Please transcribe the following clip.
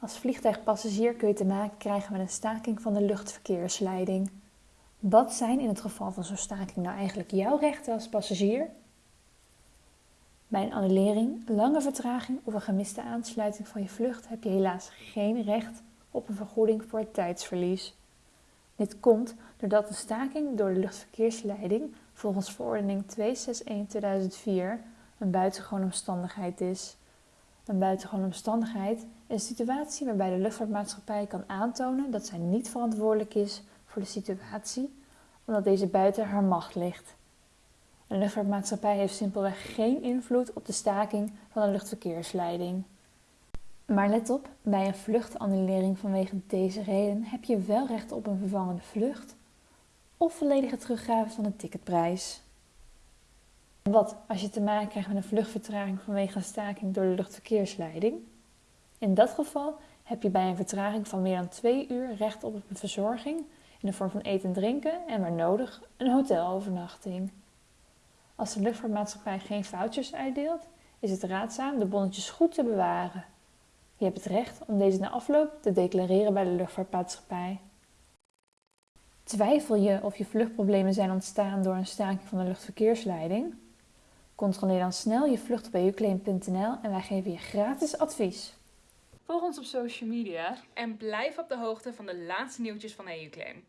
Als vliegtuigpassagier kun je te maken krijgen met een staking van de luchtverkeersleiding. Wat zijn in het geval van zo'n staking nou eigenlijk jouw rechten als passagier? Bij een annulering, lange vertraging of een gemiste aansluiting van je vlucht heb je helaas geen recht op een vergoeding voor het tijdsverlies. Dit komt doordat een staking door de luchtverkeersleiding volgens verordening 261-2004 een buitengewone omstandigheid is. Een buitengewone omstandigheid een situatie waarbij de luchtvaartmaatschappij kan aantonen dat zij niet verantwoordelijk is voor de situatie omdat deze buiten haar macht ligt. Een luchtvaartmaatschappij heeft simpelweg geen invloed op de staking van de luchtverkeersleiding. Maar let op, bij een vluchtannulering vanwege deze reden heb je wel recht op een vervangende vlucht of volledige teruggave van de ticketprijs. Wat als je te maken krijgt met een vluchtvertraging vanwege een staking door de luchtverkeersleiding? In dat geval heb je bij een vertraging van meer dan twee uur recht op een verzorging in de vorm van eten en drinken en waar nodig een hotelovernachting. Als de luchtvaartmaatschappij geen vouchers uitdeelt, is het raadzaam de bonnetjes goed te bewaren. Je hebt het recht om deze na afloop te declareren bij de luchtvaartmaatschappij. Twijfel je of je vluchtproblemen zijn ontstaan door een staking van de luchtverkeersleiding? Controleer dan snel je vlucht bij uclaim.nl en wij geven je gratis advies. Volg ons op social media en blijf op de hoogte van de laatste nieuwtjes van EUClaim.